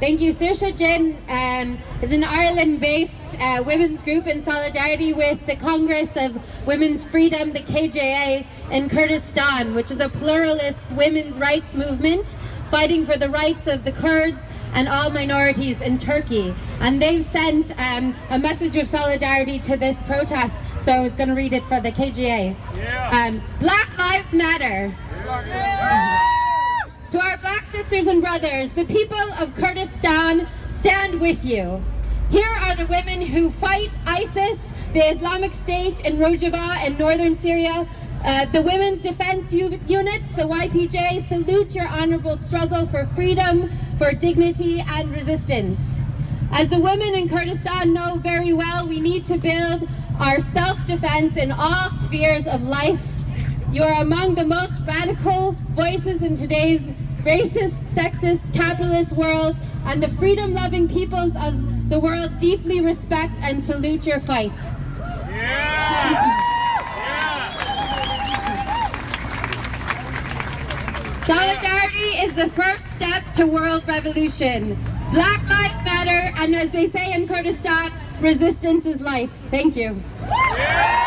Thank you. Saoirse Jin um, is an Ireland-based uh, women's group in solidarity with the Congress of Women's Freedom, the KJA, in Kurdistan, which is a pluralist women's rights movement fighting for the rights of the Kurds and all minorities in Turkey. And they've sent um, a message of solidarity to this protest. So I was going to read it for the KJA. Yeah. Um, Black Lives Matter. Black sisters and brothers, the people of Kurdistan stand with you. Here are the women who fight ISIS, the Islamic State in Rojava in northern Syria. Uh, the Women's Defense Units, the YPJ, salute your honorable struggle for freedom, for dignity and resistance. As the women in Kurdistan know very well, we need to build our self-defense in all spheres of life. You are among the most radical voices in today's racist, sexist, capitalist world, and the freedom-loving peoples of the world deeply respect and salute your fight. Yeah. Solidarity is the first step to world revolution. Black lives matter, and as they say in Kurdistan, resistance is life. Thank you. Yeah.